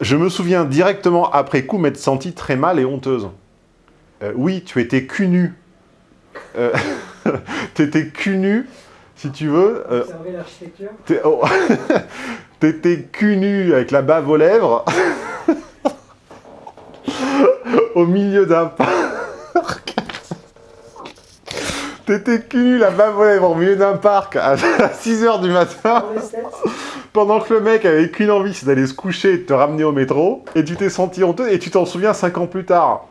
Je me souviens directement après coup m'être senti très mal et honteuse. Euh, oui, tu étais cul nu. Euh, cul nu, si tu veux. Euh, Observer l'architecture. oh. T'étais cul nu avec la bave aux lèvres. au milieu d'un parc. T'étais cul nu, la bave aux lèvres, au milieu d'un parc à 6h du matin. Pendant que le mec avait qu'une envie, c'est d'aller se coucher et de te ramener au métro, et tu t'es senti honteux, et tu t'en souviens 5 ans plus tard.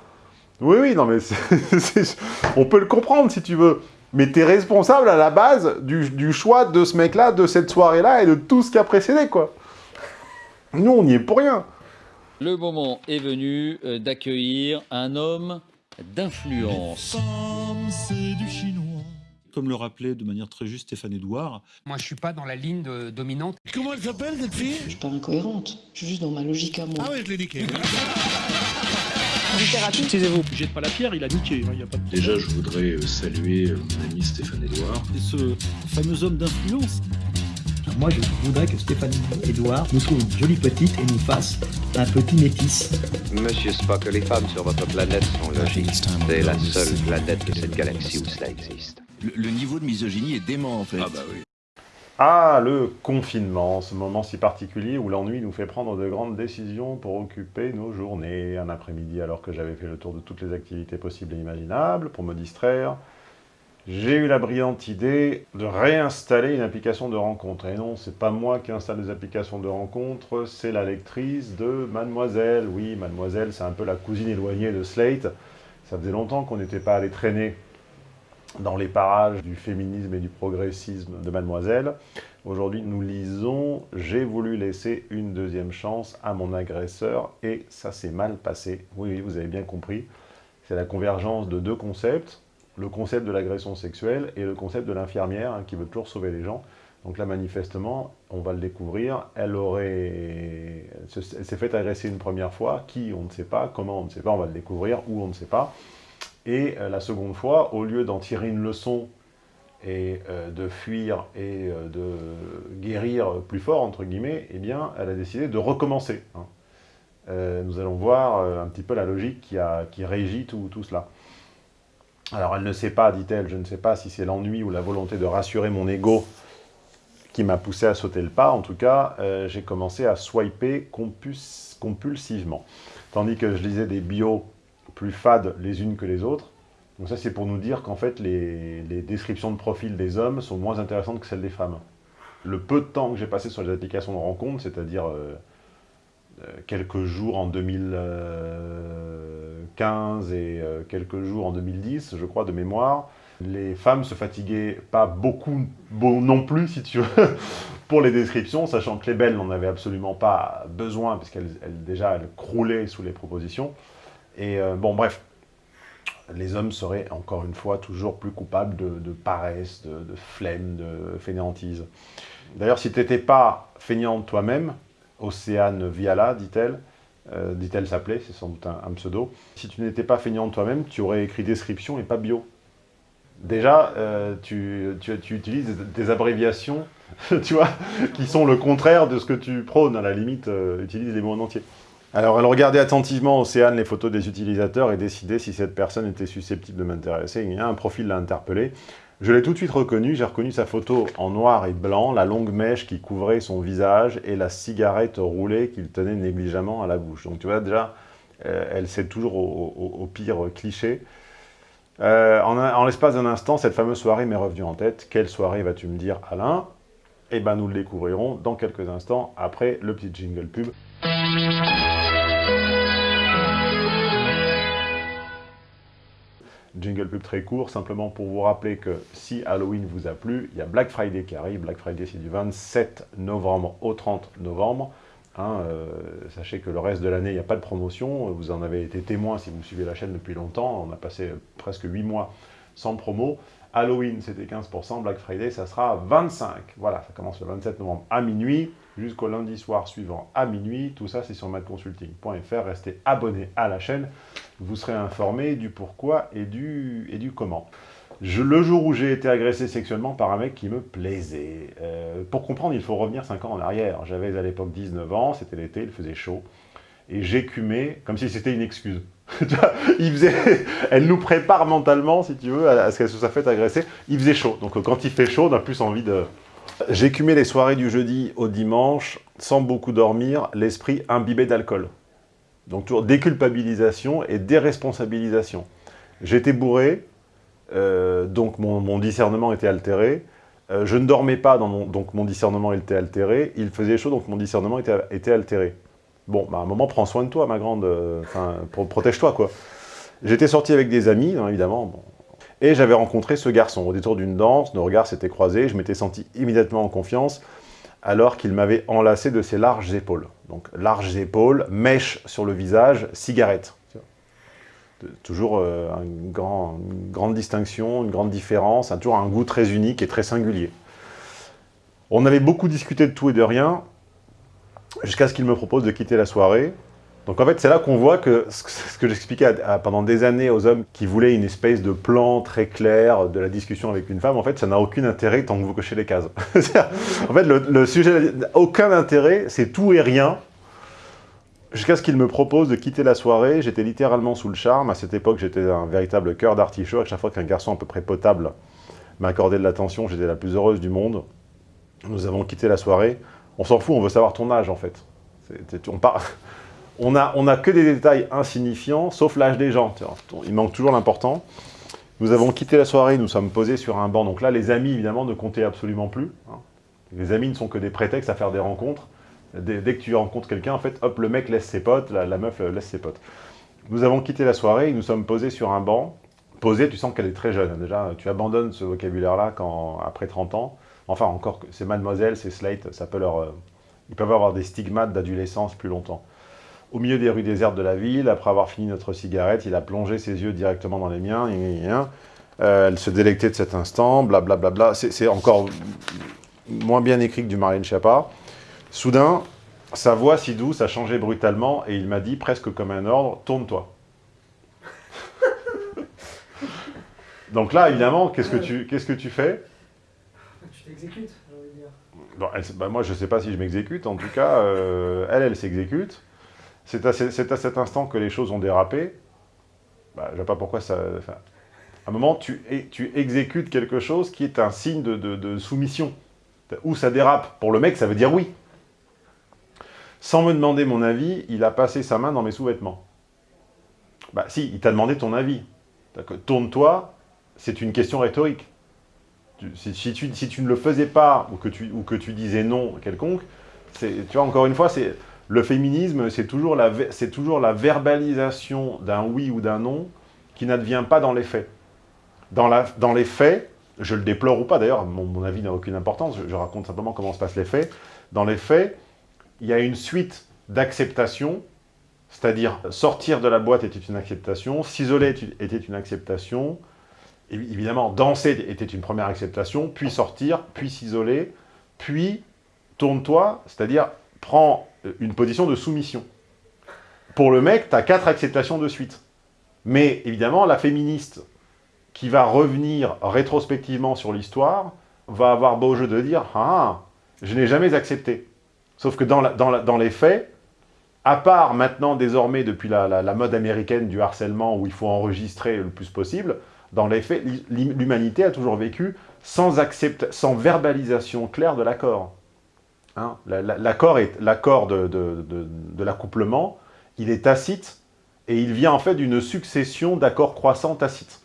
Oui, oui, non mais on peut le comprendre si tu veux. Mais t'es responsable à la base du, du choix de ce mec-là, de cette soirée-là, et de tout ce qui a précédé, quoi. Nous, on n'y est pour rien. Le moment est venu euh, d'accueillir un homme d'influence. C'est du chinois. Comme le rappelait de manière très juste Stéphane Edouard, Moi, je suis pas dans la ligne de- dominante. Comment elle s'appelle cette fille? Je suis pas incohérente, je suis juste dans ma logique à moi. Ah ouais, je l'ai niqué. Excusez-vous, jette pas la pierre, il a niqué. hein, il y a pas de... Déjà, je voudrais euh, saluer euh, mon ami Stéphane Edouard. Et ce fameux homme d'influence. Moi, je voudrais que Stéphanie Edouard nous trouve une jolie petite et nous fasse un petit métis. Monsieur Spock, les femmes sur votre planète sont logiques. C'est la seule planète de cette galaxie où cela existe. Le, le niveau de misogynie est dément en fait. Ah bah oui. Ah, le confinement, ce moment si particulier où l'ennui nous fait prendre de grandes décisions pour occuper nos journées. Un après-midi, alors que j'avais fait le tour de toutes les activités possibles et imaginables, pour me distraire, j'ai eu la brillante idée de réinstaller une application de rencontre. Et non, c'est pas moi qui installe des applications de rencontre, c'est la lectrice de Mademoiselle. Oui, Mademoiselle, c'est un peu la cousine éloignée de Slate. Ça faisait longtemps qu'on n'était pas allé traîner dans les parages du féminisme et du progressisme de Mademoiselle. Aujourd'hui, nous lisons « J'ai voulu laisser une deuxième chance à mon agresseur et ça s'est mal passé ». Oui, vous avez bien compris. C'est la convergence de deux concepts, le concept de l'agression sexuelle et le concept de l'infirmière hein, qui veut toujours sauver les gens. Donc là, manifestement, on va le découvrir, elle aurait... Elle se- elle s'est fait agresser une première fois, qui, on ne sait pas, comment, on ne sait pas, on va le découvrir, où, on ne sait pas. Et euh, la seconde fois, au lieu d'en tirer une leçon et euh, de fuir et euh, de guérir plus fort, entre guillemets, eh bien, elle a décidé de recommencer. hein. Nous allons voir un petit peu la logique qui, régit tout, tout cela. Alors, elle ne sait pas, dit-elle, je ne sais pas si c'est l'ennui ou la volonté de rassurer mon ego qui m'a poussé à sauter le pas. En tout cas, j'ai commencé à swiper compulsivement. Tandis que je lisais des bios plus fades les unes que les autres. Donc ça, c'est pour nous dire qu'en fait, les, descriptions de profil des hommes sont moins intéressantes que celles des femmes. Le peu de temps que j'ai passé sur les applications de rencontre, c'est-à-dire euh, euh, quelques jours en 2015 et euh, quelques jours en 2010, je crois, de mémoire, les femmes se fatiguaient pas beaucoup, non plus, si tu veux, pour les descriptions, sachant que les belles n'en avaient absolument pas besoin, puisqu'elles elles, déjà elles croulaient sous les propositions. Et euh, bon, bref, les hommes seraient encore une fois toujours plus coupables de, paresse, de, flemme, de fainéantise. D'ailleurs, si tu n'étais pas feignante toi-même, Océane Viala, dit-elle, euh, dit-elle s'appelait, c'est sans doute un, pseudo, si tu n'étais pas feignante toi-même, tu aurais écrit description et pas bio. Déjà, euh, tu, utilises des, abréviations, tu vois, qui sont le contraire de ce que tu prônes, à la limite, utilise les mots en entier. Alors, elle regardait attentivement, Océane, les photos des utilisateurs et décidait si cette personne était susceptible de m'intéresser. Un profil l'a interpellé. Je l'ai tout de suite reconnu, j'ai reconnu sa photo en noir et blanc, la longue mèche qui couvrait son visage et la cigarette roulée qu'il tenait négligemment à la bouche. Donc tu vois, déjà, euh, elle sait toujours au, pire cliché. Euh, en l'espace d'un instant, cette fameuse soirée m'est revenue en tête. Quelle soirée vas-tu me dire, Alain? Eh ben, nous le découvrirons dans quelques instants, après le petit jingle pub. Jingle pub très court, simplement pour vous rappeler que si Halloween vous a plu, il y a Black Friday qui arrive. Black Friday, c'est du 27 novembre au 30 novembre. Hein, euh, sachez que le reste de l'année, il n'y a pas de promotion. Vous en avez été témoin si vous suivez la chaîne depuis longtemps. On a passé presque 8 mois sans promo. Halloween, c'était 15%. Black Friday, ça sera 25%. Voilà, ça commence le 27 novembre à minuit jusqu'au lundi soir suivant à minuit. Tout ça, c'est sur madconsulting.fr. Restez abonnés à la chaîne. Vous serez informés du pourquoi et du, comment. Le jour où j'ai été agressé sexuellement par un mec qui me plaisait. Euh, pour comprendre, il faut revenir 5 ans en arrière. J'avais à l'époque 19 ans, c'était l'été, il faisait chaud. et j'écumais comme si c'était une excuse. elle nous prépare mentalement, si tu veux, à ce qu'elle se soit faite agresser. Il faisait chaud, donc quand il fait chaud, on a plus envie de... J'écumais les soirées du jeudi au dimanche, sans beaucoup dormir, l'esprit imbibé d'alcool. Donc toujours déculpabilisation et déresponsabilisation. J'étais bourré, euh, donc mon, discernement était altéré. Euh, je ne dormais pas, donc mon discernement était altéré. Il faisait chaud, donc mon discernement était, altéré. Bon, bah, à un moment, prends soin de toi, ma grande. Euh, enfin, protège-toi, quoi. J'étais sorti avec des amis, hein, évidemment. Et j'avais rencontré ce garçon. Au détour d'une danse, nos regards s'étaient croisés. Je m'étais senti immédiatement en confiance, alors qu'il m'avait enlacé de ses larges épaules. Donc, larges épaules, mèche sur le visage, cigarette toujours euh, une, grande distinction, une grande différence, toujours un goût très unique et très singulier. On avait beaucoup discuté de tout et de rien, jusqu'à ce qu'il me propose de quitter la soirée. Donc en fait, c'est là qu'on voit que ce que j'expliquais pendant des années aux hommes qui voulaient une espèce de plan très clair de la discussion avec une femme, en fait, ça n'a aucun intérêt tant que vous cochez les cases. en fait, le, sujet n'a aucun intérêt, c'est tout et rien, Jusqu'à ce qu'il me propose de quitter la soirée, j'étais littéralement sous le charme. À cette époque, j'étais un véritable cœur d'artichaut. À chaque fois qu'un garçon à peu près potable m'accordait de l'attention, j'étais la plus heureuse du monde. Nous avons quitté la soirée. On s'en fout, on veut savoir ton âge, en fait. on, on, a, on a que des détails insignifiants, sauf l'âge des gens. Il manque toujours l'important. Nous avons quitté la soirée, nous sommes posés sur un banc. Donc là, les amis, évidemment, ne comptaient absolument plus. Hein. Les amis ne sont que des prétextes à faire des rencontres. Dès, que tu rencontres quelqu'un, en fait, hop, le mec laisse ses potes, la, meuf laisse ses potes. Nous avons quitté la soirée, nous sommes posés sur un banc. Posée, tu sens qu'elle est très jeune. Déjà, tu abandonnes ce vocabulaire-là quand après 30 ans. Enfin, encore, c'est mademoiselle, c'est slate, ça peut leur... Euh, ils peuvent avoir des stigmates d'adolescence plus longtemps. Au milieu des rues désertes de la ville, après avoir fini notre cigarette, il a plongé ses yeux directement dans les miens. Euh, elle se délectait de cet instant, blablabla. Bla, bla, bla. C'est encore moins bien écrit que du Marlène Schiappa. Soudain, sa voix si douce a changé brutalement et il m'a dit, presque comme un ordre, « Tourne-toi ». Donc là, évidemment, qu'est-ce que tu, qu'est-ce que tu fais? Tu t'exécutes, j'ai envie de dire. Bon, bah, moi, je ne sais pas si je m'exécute. En tout cas, euh, elle, elle s'exécute. C'est à, cet instant que les choses ont dérapé. Bah, je ne sais pas pourquoi ça... à un moment, tu, exécutes quelque chose qui est un signe de, soumission. Où ça dérape. Pour le mec, ça veut dire oui. Sans me demander mon avis, il a passé sa main dans mes sous-vêtements. Bah si, il t'a demandé ton avis. Tourne-toi, c'est une question rhétorique. Si, tu, ne le faisais pas, ou que tu, ou disais non quelconque, tu vois, encore une fois, le féminisme, c'est toujours, la, toujours la verbalisation d'un oui ou d'un non qui n'advient pas dans les faits. Dans, la, dans les faits, je le déplore ou pas, d'ailleurs, mon, avis n'a aucune importance, je, je raconte simplement comment se passent les faits. Dans les faits, il y a une suite d'acceptation, c'est-à-dire sortir de la boîte était une acceptation, s'isoler était une acceptation, évidemment danser était une première acceptation, puis sortir, puis s'isoler, puis tourne-toi, c'est-à-dire prends une position de soumission. Pour le mec, tu as quatre acceptations de suite. Mais évidemment, la féministe qui va revenir rétrospectivement sur l'histoire va avoir beau jeu de dire « Ah, je n'ai jamais accepté ». Sauf que dans, dans, les faits, à part maintenant, désormais, depuis la, mode américaine du harcèlement où il faut enregistrer le plus possible, dans les faits, l'humanité a toujours vécu sans, sans verbalisation claire de l'accord. Hein l'accord de, de, de l'accouplement, il est tacite, et il vient en fait d'une succession d'accords croissants tacites.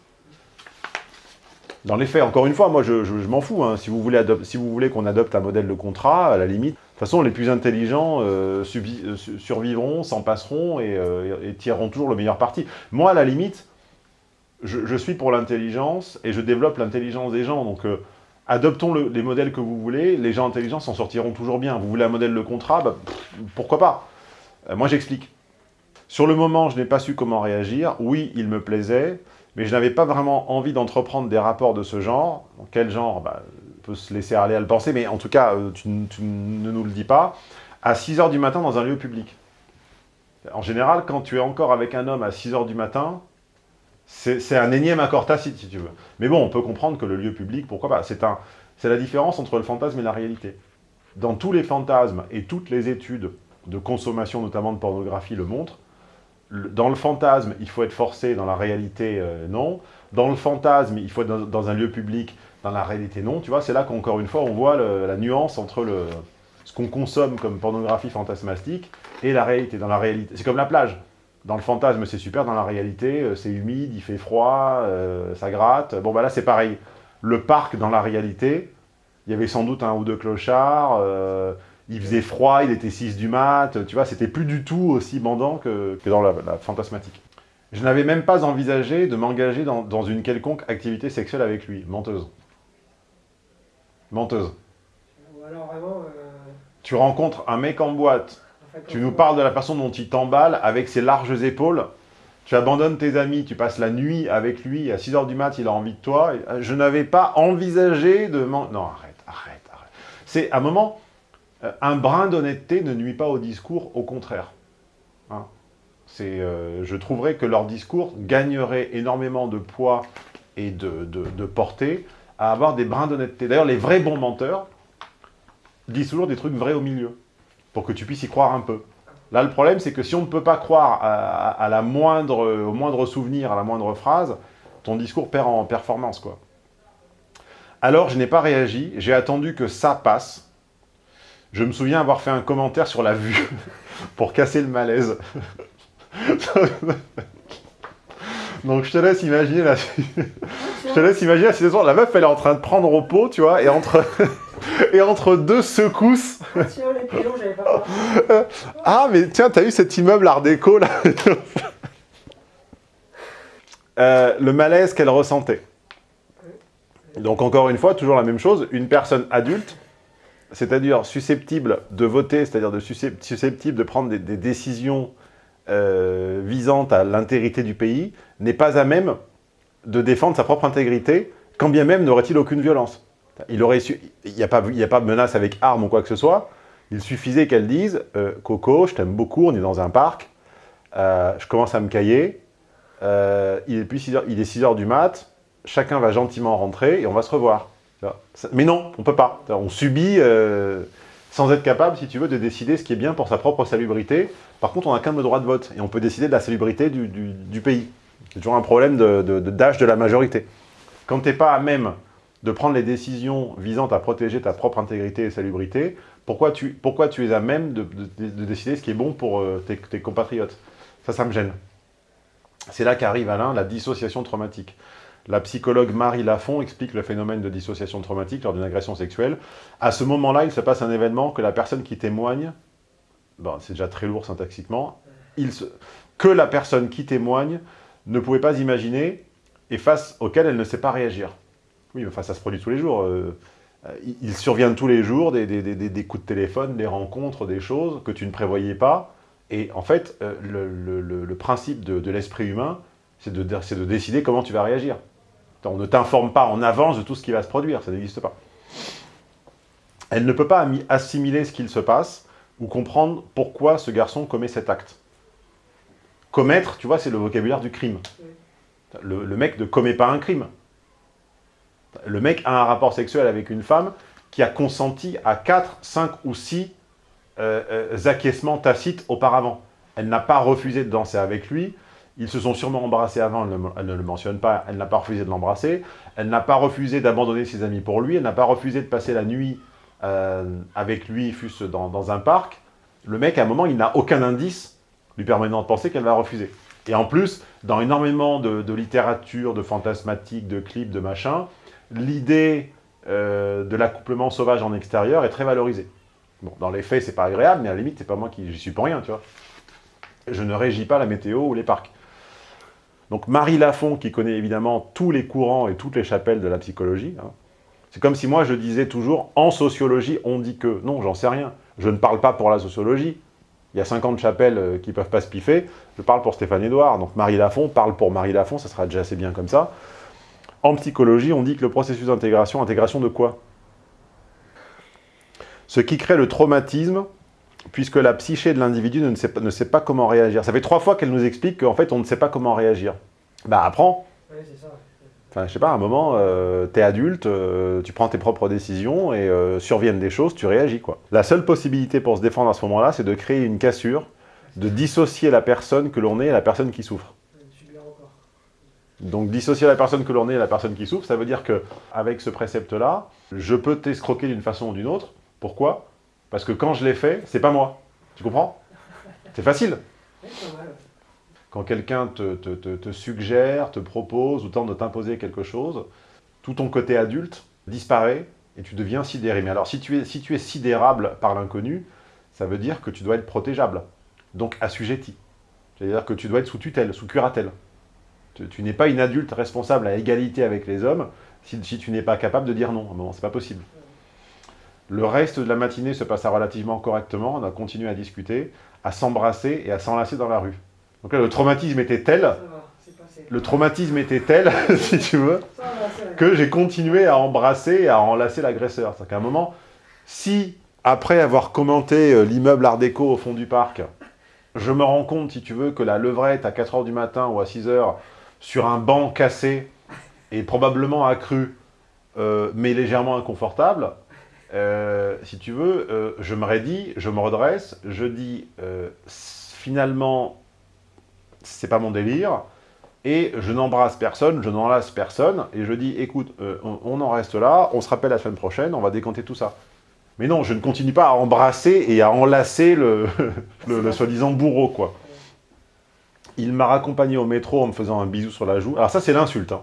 Dans les faits, encore une fois, moi je, m'en fous. Hein. Si vous voulez, si voulez qu'on adopte un modèle de contrat, à la limite, de toute façon, les plus intelligents euh, euh, survivront, s'en passeront euh, et, tireront toujours le meilleur parti. Moi, à la limite, je, suis pour l'intelligence et je développe l'intelligence des gens. Donc, adoptons les modèles que vous voulez, les gens intelligents s'en sortiront toujours bien. Vous voulez un modèle de contrat, bah, pourquoi pas Moi, j'explique. Sur le moment, je n'ai pas su comment réagir. Oui, il me plaisait mais je n'avais pas vraiment envie d'entreprendre des rapports de ce genre. quel genre bah, On peut se laisser aller à le penser, mais en tout cas, euh, tu, ne nous le dis pas. À 6 h du matin dans un lieu public. En général, quand tu es encore avec un homme à 6 h du matin, c'est un énième accord tacite, si tu veux. Mais bon, on peut comprendre que le lieu public, pourquoi pas C'est la différence entre le fantasme et la réalité. Dans tous les fantasmes et toutes les études de consommation, notamment de pornographie, le montrent. Dans le fantasme, il faut être forcé, dans la réalité, euh, non. Dans le fantasme, il faut être dans, un lieu public, dans la réalité, non. Tu vois, c'est là qu'encore une fois, on voit la nuance entre ce qu'on consomme comme pornographie fantasmatique et la réalité. Dans la réalité, c'est comme la plage. Dans le fantasme, c'est super. Dans la réalité, euh, c'est humide, il fait froid, euh, ça gratte. Bon, bah là, c'est pareil. Le parc, dans la réalité, il y avait sans doute un ou deux clochards. euh, il faisait froid, il était 6 du mat. Tu vois, c'était plus du tout aussi bandant que, que dans la, la fantasmatique. Je n'avais même pas envisagé de m'engager dans, dans une quelconque activité sexuelle avec lui. Menteuse. Menteuse. Ou alors vraiment. Tu rencontres un mec en boîte, tu nous parles de la façon dont il t'emballe avec ses larges épaules, tu abandonnes tes amis, tu passes la nuit avec lui, à 6h du mat, il a envie de toi. Je n'avais pas envisagé de... Non, arrête, arrête, arrête. C'est, à un moment, euh, un brin d'honnêteté ne nuit pas au discours, au contraire. Hein. Euh, je trouverais que leur discours gagnerait énormément de poids et de, de, de portée à avoir des brins d'honnêteté. D'ailleurs, les vrais bons menteurs disent toujours des trucs vrais au milieu, pour que tu puisses y croire un peu. Là, le problème, c'est que si on ne peut pas croire à, la moindre, au moindre souvenir, à la moindre phrase, ton discours perd en performance, quoi. Alors, je n'ai pas réagi, j'ai attendu que ça passe. Je me souviens avoir fait un commentaire sur la vue, pour casser le malaise. Donc, je te laisse imaginer la... je te laisse imaginer la situation. La meuf, elle est en train de prendre au pot, tu vois, et entre... et entre deux secousses... Ah. Ah, mais tiens, t'as eu cet immeuble art déco, là Euh, Le malaise qu'elle ressentait. Donc, encore une fois, toujours la même chose, une personne adulte, c'est-à-dire susceptible de voter, c'est-à-dire de susceptible de prendre des, des décisions euh, visant à l'intégrité du pays, n'est pas à même de défendre sa propre intégrité, quand bien même n'aurait-il aucune violence. Il n'y a, pas- a pas menace avec arme ou quoi que ce soit. Il suffisait qu'elle dise euh, Coco, je t'aime beaucoup, on est dans un parc, euh, je commence à me cailler, euh, il est plus 6 heures, il est 6 heures du mat, chacun va gentiment rentrer et on va se revoir. Mais non, on peut pas. On subit sans être capable, si tu veux, de décider ce qui est bien pour sa propre salubrité. Par contre, on n'a qu'un droit de vote et on peut décider de la salubrité du, pays. C'est toujours un problème d'âge de, de, de la majorité. Quand tu n'es pas à même de prendre les décisions visant à protéger ta propre intégrité et salubrité, pourquoi tu, es à même de, de- de décider ce qui est bon pour euh, tes, tes compatriotes? Ça, ça me gêne. C'est là qu'arrive, Alain, la dissociation traumatique. La psychologue Marie Lafont explique le phénomène de dissociation traumatique lors d'une agression sexuelle. À ce moment-là, il se passe un événement que la personne qui témoigne, c'est déjà très lourd syntaxiquement, que la personne qui témoigne ne pouvait pas imaginer et face auquel elle ne sait pas réagir. Oui, mais enfin, ça se produit tous les jours. euh, euh, il- survient tous les jours des, des- des- des- des coups de téléphone, des rencontres, des choses que tu ne prévoyais pas. Et en fait, euh, le, le- le- le principe de, de l'esprit humain, c'est de, décider comment tu vas réagir. On ne t'informe pas en avance de tout ce qui va se produire, ça n'existe pas. Elle ne peut pas assimiler ce qu'il se passe ou comprendre pourquoi ce garçon commet cet acte. Commettre, tu vois, c'est le vocabulaire du crime. Le, le mec ne commet pas un crime. Le mec a un rapport sexuel avec une femme qui a consenti à 4, 5 ou 6 euh, euh, acquiescements tacites auparavant. Elle n'a pas refusé de danser avec lui. Ils se sont sûrement embrassés avant, elle ne, le mentionne pas. Elle n'a pas refusé de l'embrasser. Elle n'a pas refusé d'abandonner ses amis pour lui. Elle n'a pas refusé de passer la nuit euh, avec lui, fût-ce dans, dans un parc. Le mec, à un moment, il n'a aucun indice lui permettant de penser qu'elle va refuser. Et en plus, dans énormément de, de littérature, de fantasmatique, de clips, de machin, l'idée euh, de l'accouplement sauvage en extérieur est très valorisée. Bon, dans les faits, c'est pas agréable, mais à la limite, c'est pas moi qui j'y suis pour rien, tu vois. Je ne régis pas la météo ou les parcs. Donc Marie Lafont, qui connaît évidemment tous les courants et toutes les chapelles de la psychologie, hein, c'est comme si moi je disais toujours, en sociologie, on dit que. Non, j'en sais rien. Je ne parle pas pour la sociologie. Il y a 50 chapelles euh, qui ne peuvent pas se piffer. Je parle pour Stéphane Edouard. Donc Marie Lafont parle pour Marie Lafont, ça sera déjà assez bien comme ça. En psychologie, on dit que le processus d'intégration, intégration de quoi? Ce qui crée le traumatisme, puisque la psyché de l'individu ne, sait pas- ne sait pas comment réagir. Ça fait trois fois qu'elle nous explique qu'en fait, on ne sait pas comment réagir. Bah, apprends. C'est ça. Enfin, je sais pas, à un moment, euh, t'es adulte, euh, tu prends tes propres décisions et euh, surviennent des choses, tu réagis, quoi. La seule possibilité pour se défendre à ce moment-là, c'est de créer une cassure, de dissocier la personne que l'on est et la personne qui souffre. Donc dissocier la personne que l'on est et la personne qui souffre, ça veut dire que avec ce précepte-là, je peux t'escroquer d'une façon ou d'une autre. Pourquoi? Parce que quand je l'ai fait, c'est pas moi. Tu comprends? C'est facile. Quand quelqu'un te, suggère, te propose ou tente de t'imposer quelque chose, tout ton côté adulte disparaît et tu deviens sidéré. Mais alors si tu es, si tu es sidérable par l'inconnu, ça veut dire que tu dois être protégeable, donc assujetti. C'est-à-dire que tu dois être sous tutelle, sous curatelle. Tu, tu n'es pas une adulte responsable à égalité avec les hommes si, si tu n'es pas capable de dire non. À un moment, c'est pas possible. Le reste de la matinée se passa relativement correctement. On a continué à discuter, à s'embrasser et à s'enlacer dans la rue. Donc là, le traumatisme était tel, le traumatisme était tel, si tu veux, que j'ai continué à embrasser et à enlacer l'agresseur. C'est-à-dire qu'à un moment, si, après avoir commenté euh, l'immeuble Art déco au fond du parc, je me rends compte, si tu veux, que la levrette à 4h du matin ou à 6h, sur un banc cassé, et probablement accru, euh, mais légèrement inconfortable, euh, si tu veux, euh, je me raidis, je me redresse, je dis, finalement, c'est pas mon délire, et je n'embrasse personne, je n'enlace personne, et je dis, écoute, on, on en reste là, on se rappelle la semaine prochaine, on va décompter tout ça. Mais non, je ne continue pas à embrasser et à enlacer le, le, le soi-disant bourreau, quoi. Il m'a raccompagné au métro en me faisant un bisou sur la joue. Alors ça, c'est l'insulte. Hein.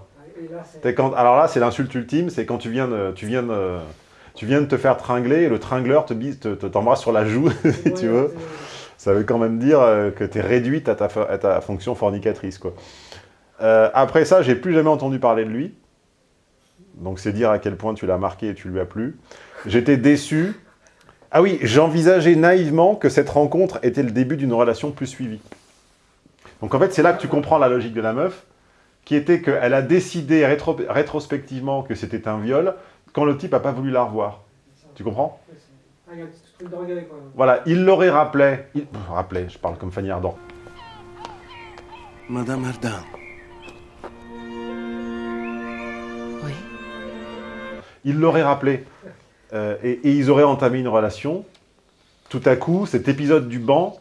Quand, alors là, c'est l'insulte ultime, c'est quand tu viens, de, tu, viens de, tu viens de te faire tringler et le tringleur te bise, te, te- t'embrasse sur la joue, si tu veux. Ça veut quand même dire euh, que tu es réduite à ta, fo- à ta fonction fornicatrice. Quoi. Euh, après ça, j'ai plus jamais entendu parler de lui. Donc c'est dire à quel point tu l'as marqué et tu lui as plu. J'étais déçu. Ah oui, j'envisageais naïvement que cette rencontre était le début d'une relation plus suivie. Donc en fait, c'est là que tu comprends la logique de la meuf, qui était qu'elle a décidé rétro- rétrospectivement que c'était un viol, quand le type n'a pas voulu la revoir. Tu comprends? Voilà, il l'aurait rappelé. Il... Rappelé, je parle comme Fanny Ardant. Madame Ardin. Oui. Il l'aurait rappelé. Euh, et, et ils auraient entamé une relation. Tout à coup, cet épisode du banc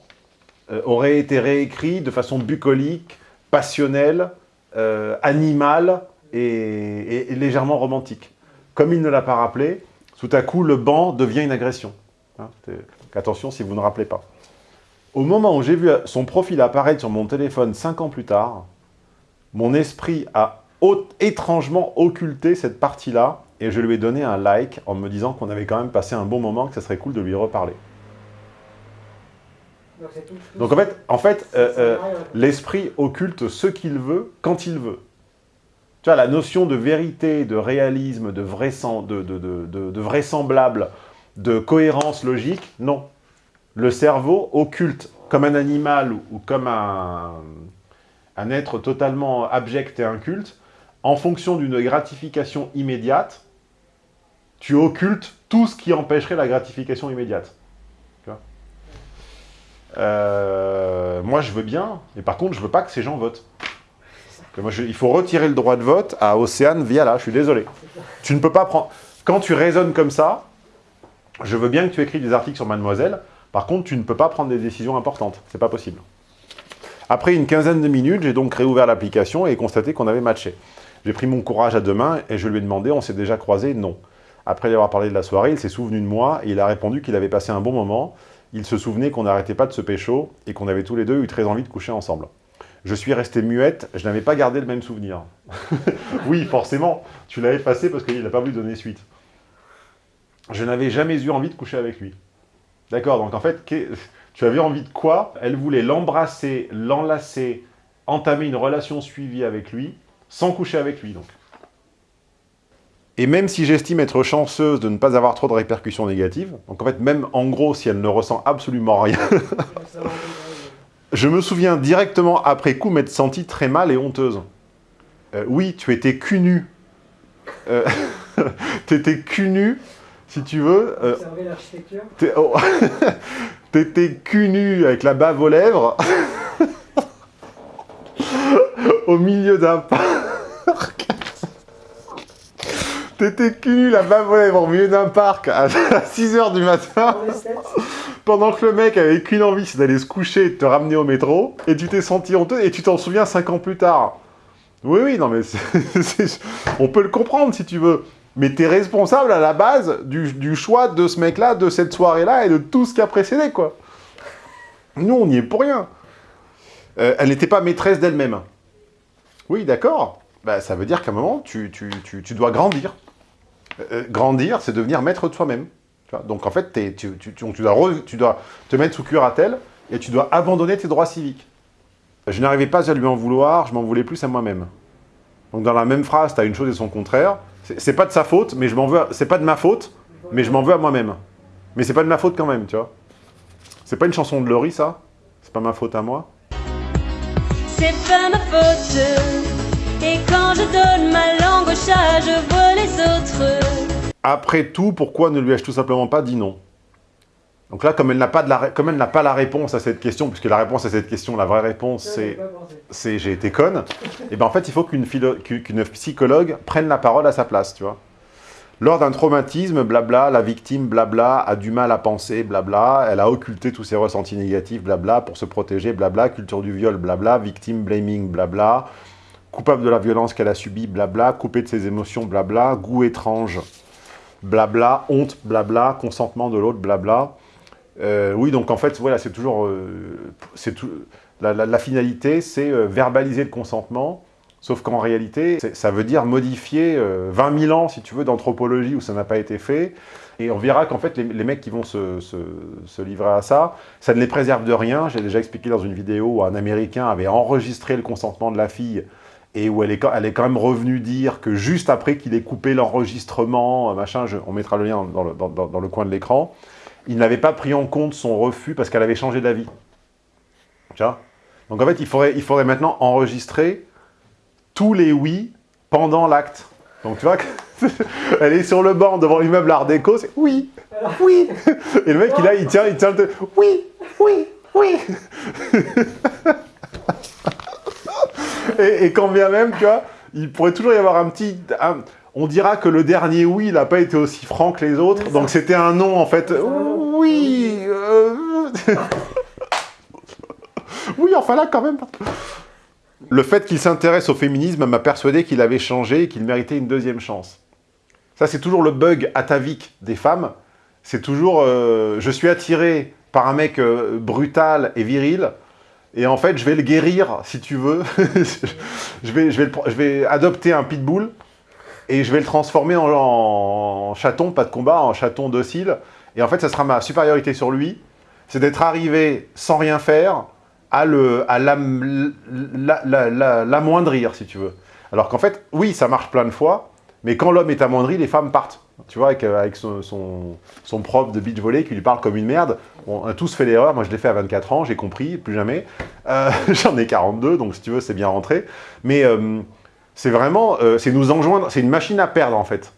euh, aurait été réécrit de façon bucolique, passionnelle, euh, animale et, légèrement romantique. Comme il ne l'a pas rappelé, tout à coup, le banc devient une agression. Hein, attention si vous ne rappelez pas. Au moment où j'ai vu son profil apparaître sur mon téléphone cinq ans plus tard, mon esprit a étrangement occulté cette partie-là et je lui ai donné un like en me disant qu'on avait quand même passé un bon moment, que ça serait cool de lui reparler. Donc, en fait, euh, euh, l'esprit occulte ce qu'il veut, quand il veut. Tu vois, la notion de vérité, de réalisme, de, vraisem- de, de- de- de- de vraisemblable, de cohérence logique, non. Le cerveau occulte comme un animal ou, ou comme un, un être totalement abject et inculte, en fonction d'une gratification immédiate, tu occultes tout ce qui empêcherait la gratification immédiate. Euh, moi, je veux bien, mais par contre, je veux pas que ces gens votent. Moi, je- il faut retirer le droit de vote à Océane Viala, je suis désolé. Tu ne peux pas prendre... Quand tu raisonnes comme ça, je veux bien que tu écris des articles sur Mademoiselle, par contre, tu ne peux pas prendre des décisions importantes. C'est pas possible. Après une quinzaine de minutes, j'ai donc réouvert l'application et constaté qu'on avait matché. J'ai pris mon courage à deux mains et je lui ai demandé, on s'est déjà croisé? Non. Après lui avoir parlé de la soirée, il s'est souvenu de moi et il a répondu qu'il avait passé un bon moment. Il se souvenait qu'on n'arrêtait pas de se pécho et qu'on avait tous les deux eu très envie de coucher ensemble. Je suis resté muette, je n'avais pas gardé le même souvenir. oui, forcément, tu l'as effacé parce qu'il n'a pas voulu donner suite. Je n'avais jamais eu envie de coucher avec lui. D'accord, donc en fait, tu avais envie de quoi? Elle voulait l'embrasser, l'enlacer, entamer une relation suivie avec lui, sans coucher avec lui, donc. Et même si j'estime être chanceuse de ne pas avoir trop de répercussions négatives, donc en fait, même en gros, si elle ne ressent absolument rien, je me souviens directement après coup m'être sentie très mal et honteuse. Euh, oui, tu étais cul nu. Euh, T'étais cul nu, si tu veux. euh, oh. T'étais cul nu avec la bave aux lèvres au milieu d'un parc T'étais cul à bavoler au milieu d'un parc à 6h du matin, pendant que le mec avait qu'une envie, c'est d'aller se coucher et de te ramener au métro, et tu t'es senti honteux, et tu t'en souviens 5 ans plus tard. Oui, oui, non mais on peut le comprendre si tu veux. Mais t'es responsable à la base du, du choix de ce mec-là, de cette soirée-là, et de tout ce qui a précédé, quoi. Nous, on n'y est pour rien. Euh, elle n'était pas maîtresse d'elle-même. Oui, d'accord. Bah, ça veut dire qu'à un moment, tu, tu- tu- tu dois grandir. Euh, grandir, c'est devenir maître de soi-même. Donc en fait, tu, dois te mettre sous curatelle et tu dois abandonner tes droits civiques. Je n'arrivais pas à lui en vouloir, je m'en voulais plus à moi-même. Donc dans la même phrase, tu as une chose et son contraire. C'est pas de sa faute, mais je m'en veux. C'est pas de ma faute, mais je m'en veux à moi-même. Mais c'est pas de ma faute quand même, tu vois. C'est pas une chanson de Laurie, ça? C'est pas ma faute à moi? C'est pas ma faute. Et quand je donne ma langue au chat, je vois les autres. Après tout, pourquoi ne lui ai-je tout simplement pas dit non? Donc là, comme elle n'a pas, de la comme elle n'a pas la réponse à cette question, puisque la réponse à cette question, la vraie réponse, c'est c'est j'ai été conne, et ben en fait, il faut qu'une philo- qu'une qu'une psychologue prenne la parole à sa place, tu vois. Lors d'un traumatisme, blabla, la victime, blabla, a du mal à penser, blabla, elle a occulté tous ses ressentis négatifs, blabla, pour se protéger, blabla, culture du viol, blabla, victime blaming, blabla, coupable de la violence qu'elle a subie, blabla, coupé de ses émotions, blabla, goût étrange, blabla, honte, blabla, consentement de l'autre, blabla. Euh, oui, donc en fait, voilà, c'est toujours... euh, tout, la, finalité, c'est euh, verbaliser le consentement, sauf qu'en réalité, ça veut dire modifier euh, 20 000 ans, si tu veux, d'anthropologie où ça n'a pas été fait. Et on verra qu'en fait, les, mecs qui vont se livrer à ça, ça ne les préserve de rien. J'ai déjà expliqué dans une vidéo où un Américain avait enregistré le consentement de la fille et où elle est, quand- elle est quand même revenue dire que juste après qu'il ait coupé l'enregistrement, euh, machin, je- on mettra le lien dans le, dans- le coin de l'écran, il n'avait pas pris en compte son refus parce qu'elle avait changé d'avis. Tu vois? Donc en fait, il faudrait, il faudrait maintenant enregistrer tous les oui pendant l'acte. Donc tu vois, elle est sur le banc devant l'immeuble Art déco, c'est oui, oui. Et le mec, il, a, il tient, il tient le... Oui, oui, oui. et, et quand bien même, tu vois, il pourrait toujours y avoir un petit... un- on dira que le dernier oui, il n'a pas été aussi franc que les autres, donc c'était un non en fait. Oui euh, Oui, enfin là quand même. Le fait qu'il s'intéresse au féminisme m'a persuadé qu'il avait changé et qu'il méritait une deuxième chance. Ça, c'est toujours le bug atavique des femmes. C'est toujours euh, je suis attiré par un mec euh, brutal et viril, et en fait, je vais le guérir, si tu veux. je, vais, je, vais je vais adopter un pitbull, et je vais le transformer en, chaton, pas de combat, en chaton docile. Et en fait, ça sera ma supériorité sur lui, c'est d'être arrivé sans rien faire, à le à l'am- la- la- la- l'amoindrir, si tu veux. Alors qu'en fait, oui, ça marche plein de fois, mais quand l'homme est amoindri, les femmes partent. Tu vois, avec, euh, son, son, prof de beach volley qui lui parle comme une merde. On a tous fait l'erreur, moi je l'ai fait à 24 ans, j'ai compris, plus jamais. Euh, J'en ai 42, donc si tu veux, c'est bien rentré. Mais euh, c'est vraiment, c'est nous enjoindre, c'est une machine à perdre en fait.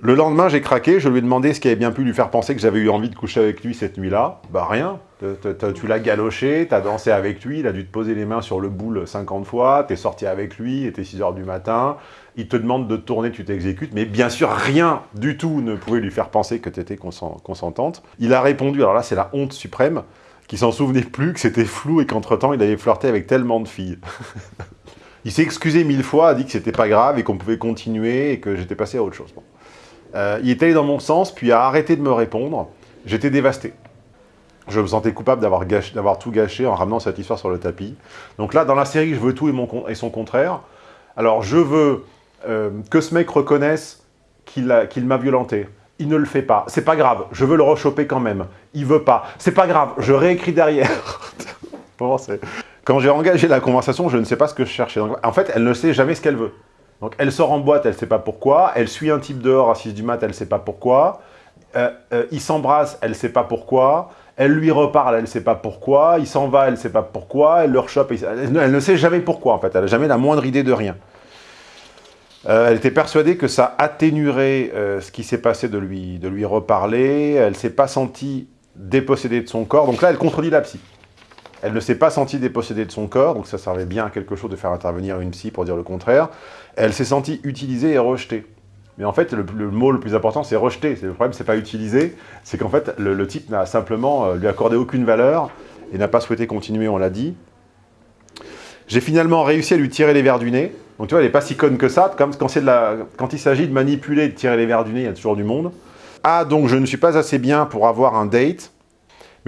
Le lendemain, j'ai craqué, je lui ai demandé ce qui avait bien pu lui faire penser que j'avais eu envie de coucher avec lui cette nuit-là. Bah rien, tu l'as galoché, t'as dansé avec lui, il a dû te poser les mains sur le boule 50 fois, t'es sorti avec lui, il était 6h du matin, il te demande de tourner, tu t'exécutes, mais bien sûr, rien du tout ne pouvait lui faire penser que t'étais consen- consentante. Il a répondu, alors là, c'est la honte suprême, qu'il s'en souvenait plus, que c'était flou et qu'entre-temps, il avait flirté avec tellement de filles. il s'est excusé mille fois, a dit que c'était pas grave et qu'on pouvait continuer et que j'étais passé à autre chose. Bon. Euh, il est allé dans mon sens, puis a arrêté de me répondre. J'étais dévasté. Je me sentais coupable d'avoir tout gâché en ramenant cette histoire sur le tapis. Donc là, dans la série, je veux tout et, son contraire. Alors, je veux euh, que ce mec reconnaisse qu'il m'a violenté. Il ne le fait pas. C'est pas grave. Je veux le rechoper quand même. Il veut pas. C'est pas grave. Je réécris derrière. Quand j'ai engagé la conversation, je ne sais pas ce que je cherchais. En fait, elle ne sait jamais ce qu'elle veut. Donc, elle sort en boîte, elle ne sait pas pourquoi. Elle suit un type dehors à 6 du mat, elle ne sait pas pourquoi. Euh, euh, il s'embrasse, elle ne sait pas pourquoi. Elle lui reparle, elle ne sait pas pourquoi. Il s'en va, elle ne sait pas pourquoi. Elle le rechoppe, elle, ne sait jamais pourquoi, en fait. Elle n'a jamais la moindre idée de rien. Euh, elle était persuadée que ça atténuerait ce qui s'est passé de lui, de lui reparler. Elle ne s'est pas sentie dépossédée de son corps. Donc là, elle contredit la psy. Elle ne s'est pas sentie dépossédée de son corps, donc ça servait bien à quelque chose de faire intervenir une psy pour dire le contraire. Elle s'est sentie utilisée et rejetée. Mais en fait, le, mot le plus important, c'est. C'est- Le problème, c'est pas utiliser. C'est qu'en fait, le, type n'a simplement euh, lui accordé aucune valeur et n'a pas souhaité continuer, on l'a dit. J'ai finalement réussi à lui tirer les verres du nez. Donc tu vois, elle n'est pas si conne que ça. Quand, il s'agit de manipuler de tirer les verres du nez, il y a toujours du monde. Ah, donc je ne suis pas assez bien pour avoir un date,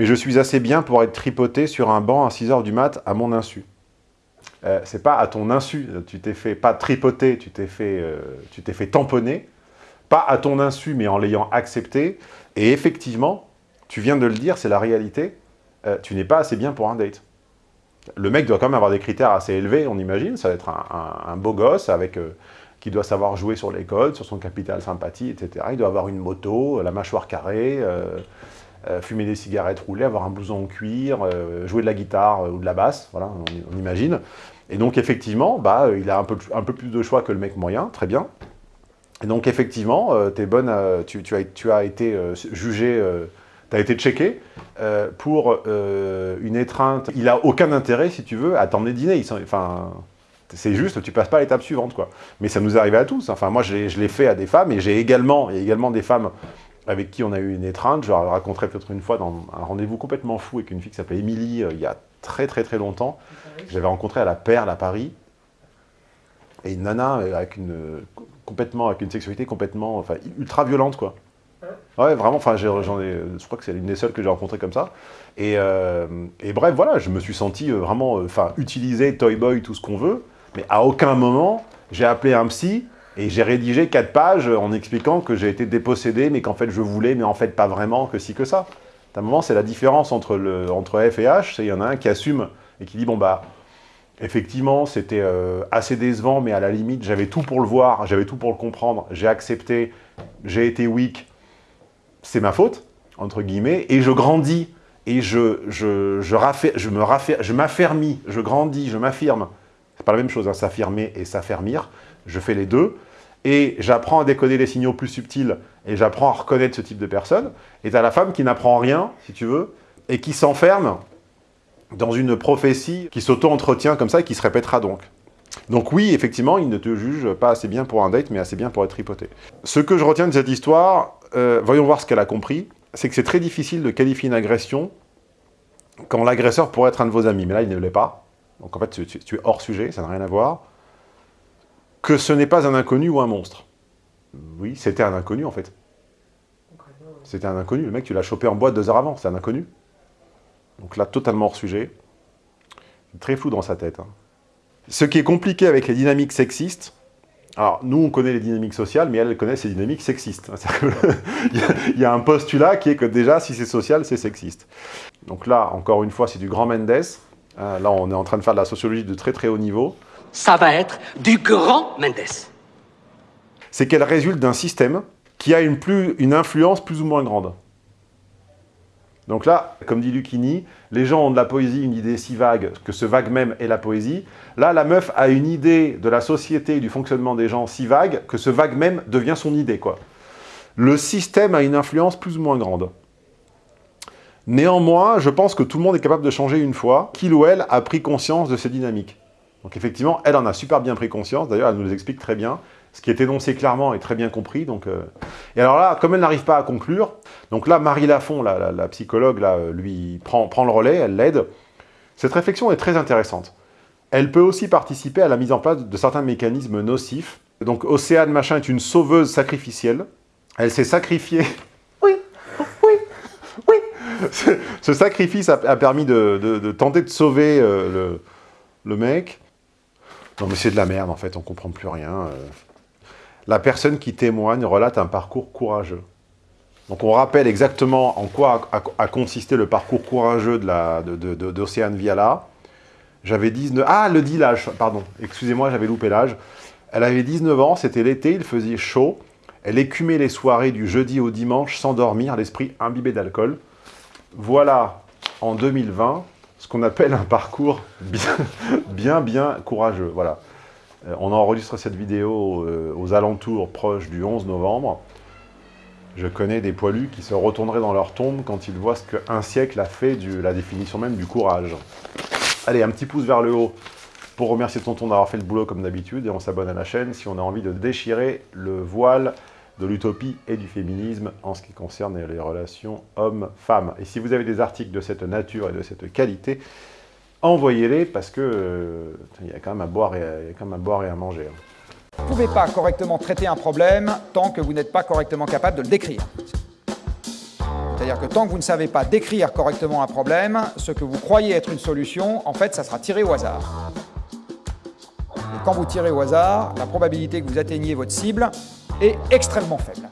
mais je suis assez bien pour être tripoté sur un banc à 6h du mat à mon insu. Euh, c'est pas à ton insu, tu t'es fait pas tripoter, tu t'es fait, euh, fait tamponner, pas à ton insu, mais en l'ayant accepté. Et effectivement, tu viens de le dire, c'est la réalité, euh, tu n'es pas assez bien pour un date. Le mec doit quand même avoir des critères assez élevés, on imagine, ça va être un, beau gosse avec, euh, qui doit savoir jouer sur les codes, sur son capital sympathie, etc. Il doit avoir une moto, la mâchoire carrée, euh, euh, fumer des cigarettes roulées, avoir un blouson en cuir, euh, jouer de la guitare euh, ou de la basse, voilà, on, imagine. Et donc effectivement, bah, euh, il a un peu, un peu plus de choix que le mec moyen, très bien. Et donc effectivement, euh, bonne, tu, as, été euh, jugé, tu as été checké euh, pour euh, une étreinte. Il a aucun intérêt, si tu veux, à t'emmener dîner. Enfin, c'est juste, tu passes pas à l'étape suivante, quoi. Mais ça nous arrive à tous. Enfin, moi, je l'ai- fait à des femmes, et j'ai également, également des femmes avec qui on a eu une étreinte. Je leur raconterai peut-être une fois dans un rendez-vous complètement fou avec une fille qui s'appelait Émilie, euh, il y a très très très longtemps. J'avais rencontré à la Perle à Paris. Et une nana euh, avec une, euh, complètement, avec une sexualité complètement, enfin, ultra violente, quoi. Ouais, vraiment, enfin, j'en je crois que c'est l'une des seules que j'ai rencontrées comme ça. Et, et bref, voilà, je me suis senti vraiment, enfin, utilisé, toy boy, tout ce qu'on veut, mais à aucun moment, j'ai appelé un psy et j'ai rédigé quatre pages en expliquant que j'ai été dépossédé, mais qu'en fait, je voulais, mais en fait, pas vraiment, que si, que ça. À un moment, c'est la différence entre, le, entre F et H, c'est il y en a un qui assume et qui dit, bon, bah, effectivement, c'était euh, assez décevant, mais à la limite, j'avais tout pour le voir, j'avais tout pour le comprendre, j'ai accepté, j'ai été weak, c'est ma faute, entre guillemets, et je grandis, et je, je, je, me raffer- je m'affermis, je grandis, je m'affirme. C'est pas la même chose, hein, s'affirmer et s'affermir. Je fais les deux, et j'apprends à décoder les signaux plus subtils, et j'apprends à reconnaître ce type de personne. Et t'as la femme qui n'apprend rien, si tu veux, et qui s'enferme dans une prophétie qui s'auto-entretient comme ça, et qui se répétera donc. Donc oui, effectivement, il ne te juge pas assez bien pour un date, mais assez bien pour être tripoté. Ce que je retiens de cette histoire, euh, voyons voir ce qu'elle a compris, c'est que c'est très difficile de qualifier une agression quand l'agresseur pourrait être un de vos amis. Mais là, il ne l'est pas. Donc en fait, tu es hors sujet, ça n'a rien à voir. Que ce n'est pas un inconnu ou un monstre. Oui, c'était un inconnu en fait. C'était un inconnu. Le mec, tu l'as chopé en boîte deux heures avant, c'est un inconnu. Donc là, totalement hors sujet. Très flou dans sa tête. hein. Ce qui est compliqué avec les dynamiques sexistes, alors nous on connaît les dynamiques sociales, mais elle, connaît ces dynamiques sexistes. C'est-à-dire que Il y, a, il y a un postulat qui est que déjà, si c'est social, c'est sexiste. Donc là, encore une fois, c'est du grand Mendes. Euh, là, on est en train de faire de la sociologie de très très haut niveau. Ça va être du grand Mendes. C'est qu'elle résulte d'un système qui a une, influence plus ou moins grande. Donc là, comme dit Lucchini, les gens ont de la poésie une idée si vague que ce vague même est la poésie. Là, la meuf a une idée de la société et du fonctionnement des gens si vague que ce vague même devient son idée. quoi. Le système a une influence plus ou moins grande. Néanmoins, je pense que tout le monde est capable de changer une fois qu'il ou elle a pris conscience de ces dynamiques. Donc effectivement, elle en a super bien pris conscience, d'ailleurs elle nous explique très bien, ce qui est énoncé clairement et très bien compris. Donc, euh, Et alors là, comme elle n'arrive pas à conclure, donc là Marie Lafont, la, la- la psychologue, là, euh, lui prend, prend le relais, elle l'aide. Cette réflexion est très intéressante. Elle peut aussi participer à la mise en place de certains mécanismes nocifs. Donc Océane Machin est une sauveuse sacrificielle. Elle s'est sacrifiée ce, ce sacrifice a, a permis de, de- de tenter de sauver euh, le, le mec. Non mais c'est de la merde en fait, on comprend plus rien. euh. La personne qui témoigne relate un parcours courageux. Donc on rappelle exactement en quoi a, consisté le parcours courageux la- de- d'Océane Viala. J'avais 19... Ah, le dit l'âge, pardon. Excusez-moi, j'avais loupé l'âge. Elle avait 19 ans, c'était l'été, il faisait chaud. Elle écumait les soirées du jeudi au dimanche sans dormir, l'esprit imbibé d'alcool. Voilà, en 2020, ce qu'on appelle un parcours bien, bien, bien courageux. Voilà. Euh, on enregistre cette vidéo euh, aux alentours proches du 11 novembre. Je connais des poilus qui se retourneraient dans leur tombe quand ils voient ce qu'un siècle a fait de la définition même du courage. Allez, un petit pouce vers le haut pour remercier Tonton d'avoir fait le boulot comme d'habitude, et on s'abonne à la chaîne si on a envie de déchirer le voile de l'utopie et du féminisme en ce qui concerne les relations hommes-femmes. Et si vous avez des articles de cette nature et de cette qualité, envoyez-les parce que euh, y a quand même à boire et à, y a quand même à boire et à manger. hein. Vous ne pouvez pas correctement traiter un problème tant que vous n'êtes pas correctement capable de le décrire. C'est-à-dire que tant que vous ne savez pas décrire correctement un problème, ce que vous croyez être une solution, en fait, ça sera tiré au hasard. Et quand vous tirez au hasard, la probabilité que vous atteigniez votre cible est extrêmement faible.